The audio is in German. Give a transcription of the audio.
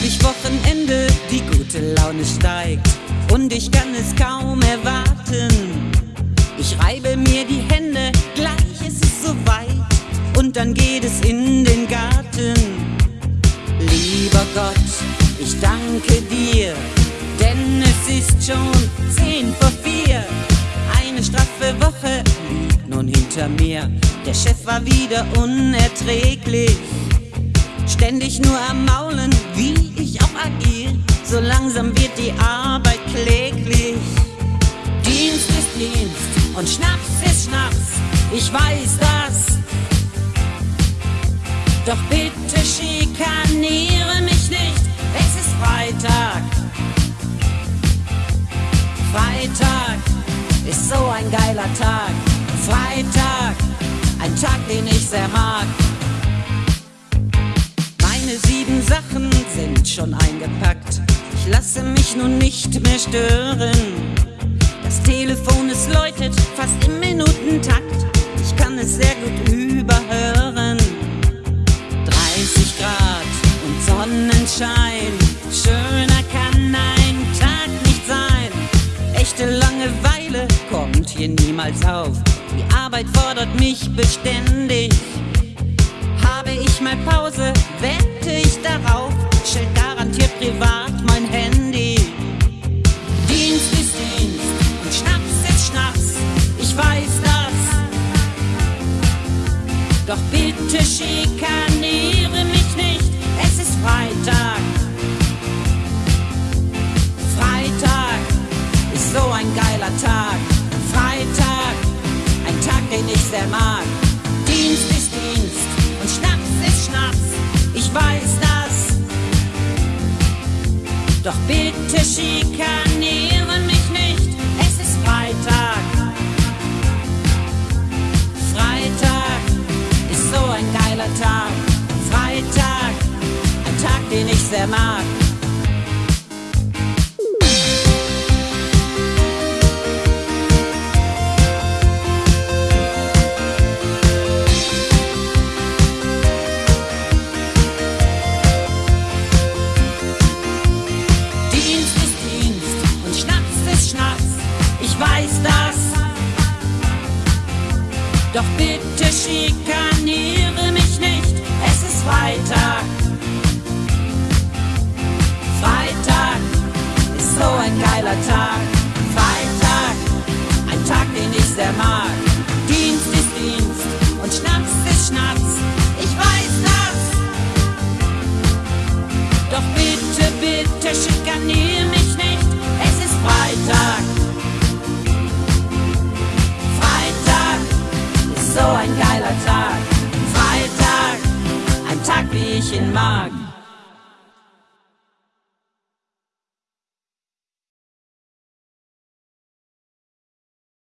Endlich Wochenende, die gute Laune steigt und ich kann es kaum erwarten. Ich reibe mir die Hände, gleich ist es soweit und dann geht es in den Garten. Lieber Gott, ich danke dir, denn es ist schon zehn vor vier. Eine straffe Woche liegt nun hinter mir. Der Chef war wieder unerträglich. Ständig nur am Maulen, wie ich auch agier. So langsam wird die Arbeit kläglich. Dienst ist Dienst und Schnaps ist Schnaps. Ich weiß das. Doch bitte schikaniere mich nicht. Es ist Freitag. Freitag ist so ein geiler Tag. Freitag, ein Tag, den ich sehr mag. Meine sieben Sachen sind schon eingepackt. Ich lasse mich nun nicht mehr stören. Das Telefon, es läutet fast im Minutentakt. Ich kann es sehr gut überhören. 30 Grad und Sonnenschein. Schöner kann ein Tag nicht sein. Echte Langeweile kommt hier niemals auf. Die Arbeit fordert mich beständig. Habe ich mal Pause, Doch bitte schikaniere mich nicht, es ist Freitag. Freitag ist so ein geiler Tag. Freitag, ein Tag, den ich sehr mag. Dienst ist Dienst und Schnaps ist Schnaps, ich weiß das. Doch bitte schikaniere den ich sehr mag. Dienst ist Dienst und Schnaps ist Schnaps, ich weiß das. Doch bitte schikaniere geiler Tag. Freitag, ein Tag, den ich sehr mag. Dienst ist Dienst und Schnaps ist Schnaps, ich weiß das. Doch bitte, bitte schikanier mich nicht, es ist Freitag. Freitag ist so ein geiler Tag. Freitag, ein Tag, wie ich ihn mag.